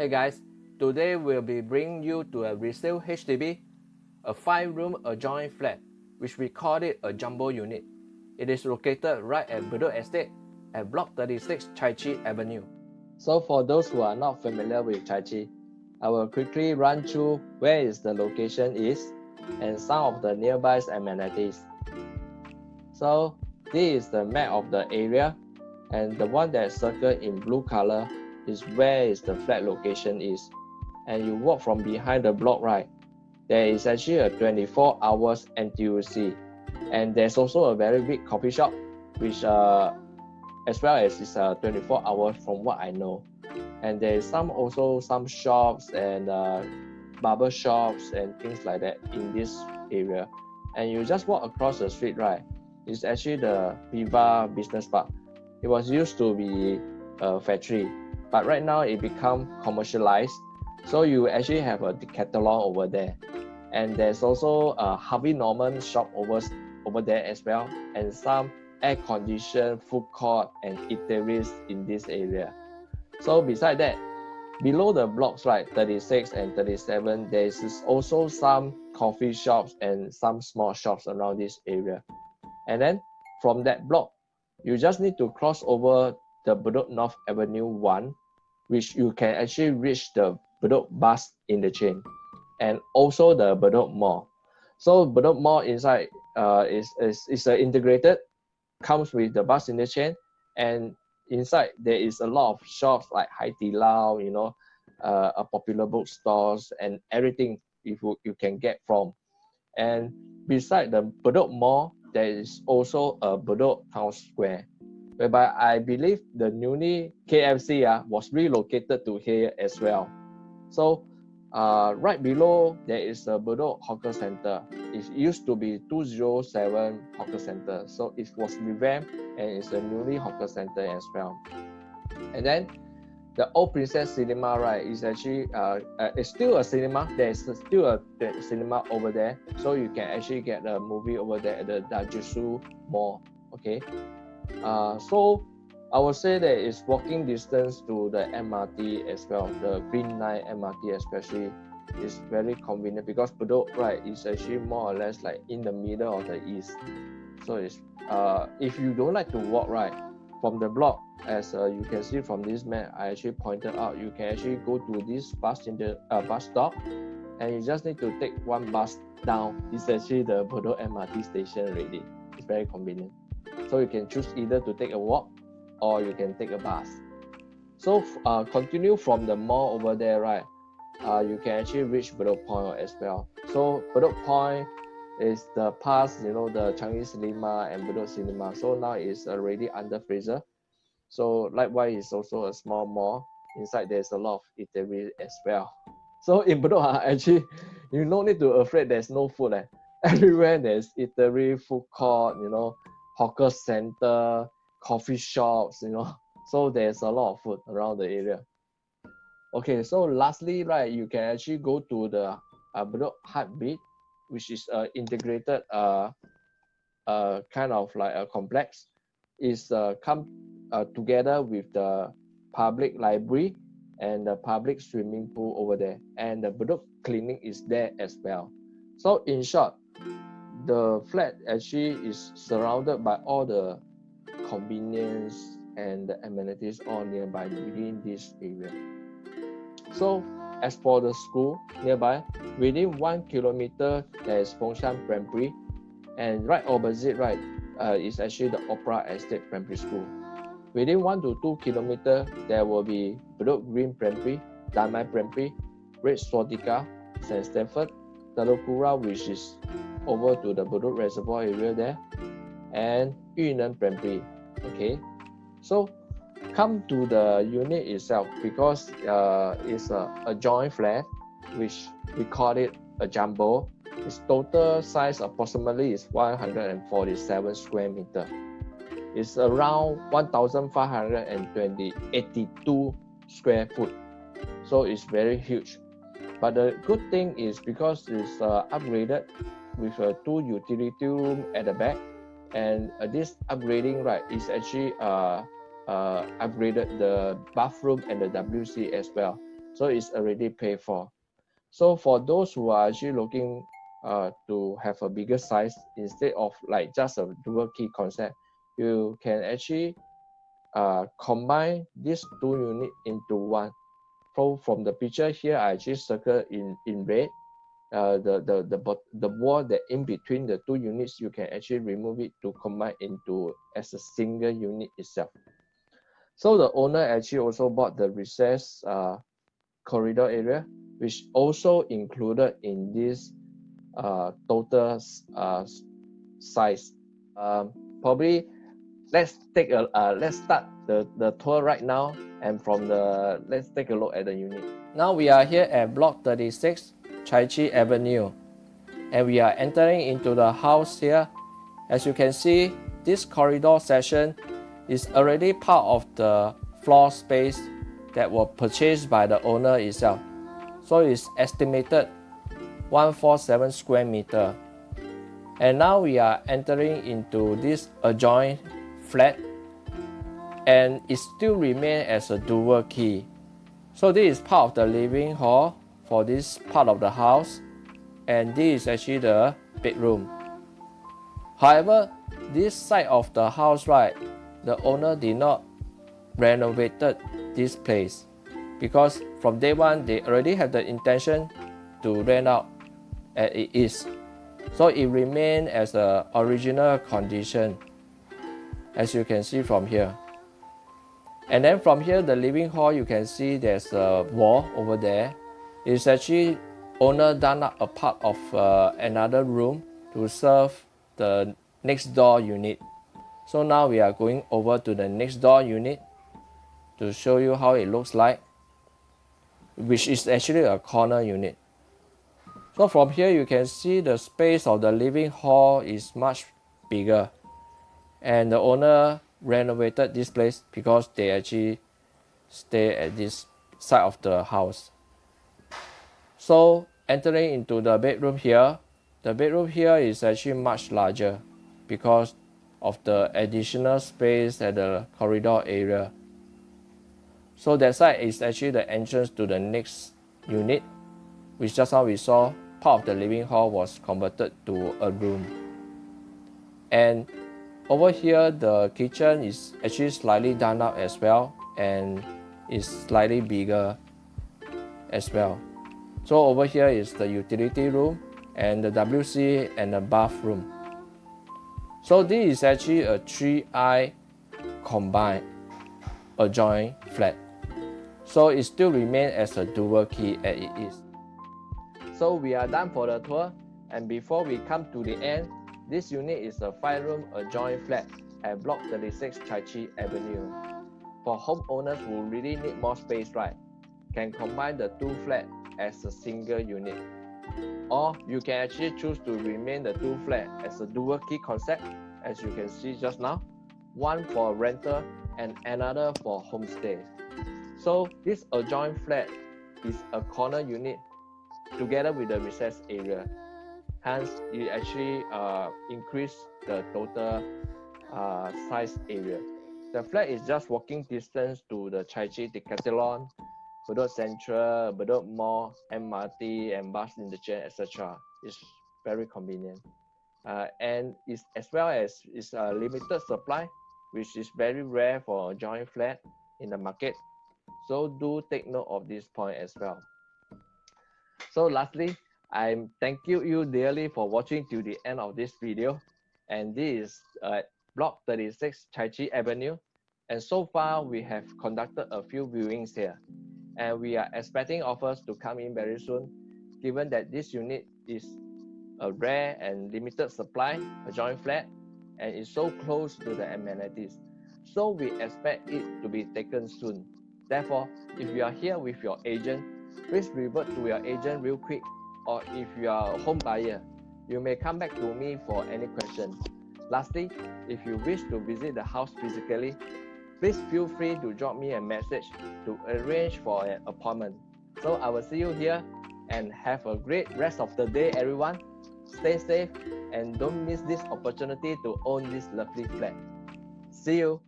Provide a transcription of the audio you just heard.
Hey guys, today we'll be bringing you to a resale HDB, a 5-room adjoining flat, which we call it a jumbo unit. It is located right at Bedok Estate at Block 36 Chai Chee Avenue. So for those who are not familiar with Chai Chee, I will quickly run through where is the location is and some of the nearby amenities. So this is the map of the area and the one that circled in blue color is where is the flat location is. And you walk from behind the block right there is actually a 24 hours NTUC and there's also a very big coffee shop which uh, as well as it's uh, 24 hours from what I know. And there's some also some shops and uh, barber shops and things like that in this area. And you just walk across the street right it's actually the Viva Business Park. It was used to be a factory but right now it become commercialized. So you actually have a decathlon over there. And there's also a harvey norman shop over over there as well. And some air conditioned food court and eateries in this area. So beside that below the blocks right 36 and 37 there is also some coffee shops and some small shops around this area. And then from that block you just need to cross over the Bedok North Avenue 1 which you can actually reach the Bedok bus interchange and also the Bedok Mall. So Bedok Mall inside uh, is, is, is a integrated, comes with the bus interchange and inside there is a lot of shops like Hai Di Lao, you know, uh, a popular bookstores and everything if you, you can get from. And beside the Bedok Mall, there is also a Bedok Town Square whereby I believe the newly KFC uh, was relocated to here as well. So uh, right below there is a Bedok Hawker Center. It used to be 207 Hawker Center. So it was revamped and it's a newly Hawker Center as well. And then the Old Princess Cinema, right, is actually uh, uh, it's still a cinema. There's still a cinema over there, so you can actually get a movie over there at the Djitsun Mall. Okay, uh, so I would say that it's walking distance to the MRT as well. The Green Line MRT especially is very convenient because Bedok right is actually more or less like in the middle of the east. So it's uh, if you don't like to walk right from the block as uh, you can see from this map I actually pointed out you can actually go to this bus in the uh, bus stop and you just need to take one bus down. It's actually the Bedok MRT station already. It's very convenient. So you can choose either to take a walk or you can take a bus. So uh, continue from the mall over there, right? Uh, you can actually reach Bedok Point as well. So Bedok Point is the past, you know, the Changi Cinema and Bedok Cinema. So now it's already under Fraser. So likewise, it's also a small mall. Inside there's a lot of eatery as well. So in Bedok, uh, actually, you no need to afraid there's no food. Eh. Everywhere there's eatery, food court, you know, hawker center, coffee shops, you know. So there's a lot of food around the area. Okay, so lastly, right, you can actually go to the uh, Bedok Heartbeat, which is a integrated uh, uh, kind of like a complex. Is uh, come uh, together with the public library and the public swimming pool over there, and the Bedok clinic is there as well. So in short, the flat actually is surrounded by all the convenience and the amenities all nearby within this area. So as for the school nearby, within one kilometer there is Fengshan Primary, and right opposite right uh, is actually the Opera Estate Primary School. Within one to two kilometer there will be Bedok Green Primary, Damai Primary, Red Swastika, St. Stafford, Telok Kurau, which is over to the Bedok Reservoir area there, and Yu Neng Primary. Okay, so come to the unit itself because uh, it's a, a joint flat, which we call it a jumbo. Its total size approximately is 147 square meter. It's around 1,520 82 square foot. So it's very huge. But the good thing is because it's uh, upgraded with a two utility room at the back, and uh, this upgrading right is actually uh, uh, upgraded the bathroom and the WC as well. So it's already paid for. So for those who are actually looking uh, to have a bigger size instead of like just a dual key concept, you can actually uh, combine these two units into one. From the picture here, I actually circle in, in red. Uh, the, the, the, the wall that in between the two units, you can actually remove it to combine into as a single unit itself. So the owner actually also bought the recess uh, corridor area, which also included in this uh, total uh, size. Um, probably let's take a uh, let's start the the tour right now and from the let's take a look at the unit now we are here at block 36 chai chee avenue. And we are entering into the house here. As you can see this corridor section is already part of the floor space that was purchased by the owner itself. So it's estimated 147 square meter. And now we are entering into this adjoint flat. And it still remains as a dual key. So this is part of the living hall for this part of the house and this is actually the bedroom. However, this side of the house right, the owner did not renovated this place because from day one they already have the intention to rent out as it is. So it remained as the original condition as you can see from here. And then from here, the living hall, you can see there's a wall over there. It's actually owner done up a part of uh, another room to serve the next door unit. So now we are going over to the next door unit to show you how it looks like, which is actually a corner unit. So from here, you can see the space of the living hall is much bigger and the owner renovated this place because they actually stay at this side of the house so entering into the bedroom here the bedroom here is actually much larger because of the additional space at the corridor area so that side is actually the entrance to the next unit which just now we saw part of the living hall was converted to a room and over here, the kitchen is actually slightly done up as well and is slightly bigger as well. So over here is the utility room and the WC and the bathroom. So this is actually a 3i combined adjoint flat. So it still remains as a dual key as it is. So we are done for the tour and before we come to the end, this unit is a five-room adjoint flat at Block 36 Chai Chee Avenue. For homeowners who really need more space, right, can combine the two flats as a single unit. Or you can actually choose to remain the two flat as a dual key concept, as you can see just now, one for rental and another for homestay. So this adjoint flat is a corner unit together with the recess area hence it actually uh, increase the total uh, size area. The flat is just walking distance to the Chai Chee Decathlon, Bedok Central, Bedok Mall, MRT, and bus interchange, etc. It's very convenient. Uh, and it's as well as it's a limited supply, which is very rare for a joint flat in the market. So do take note of this point as well. So lastly, I thank you, dearly for watching to the end of this video. And this is uh, Block 36 Chai Chee Avenue. And so far, we have conducted a few viewings here. And we are expecting offers to come in very soon, given that this unit is a rare and limited supply, a joint flat, and is so close to the amenities. So we expect it to be taken soon. Therefore, if you are here with your agent, please revert to your agent real quick or if you are a home buyer, you may come back to me for any questions. Lastly, if you wish to visit the house physically, please feel free to drop me a message to arrange for an appointment. So I will see you here and have a great rest of the day, everyone. Stay safe and don't miss this opportunity to own this lovely flat. See you.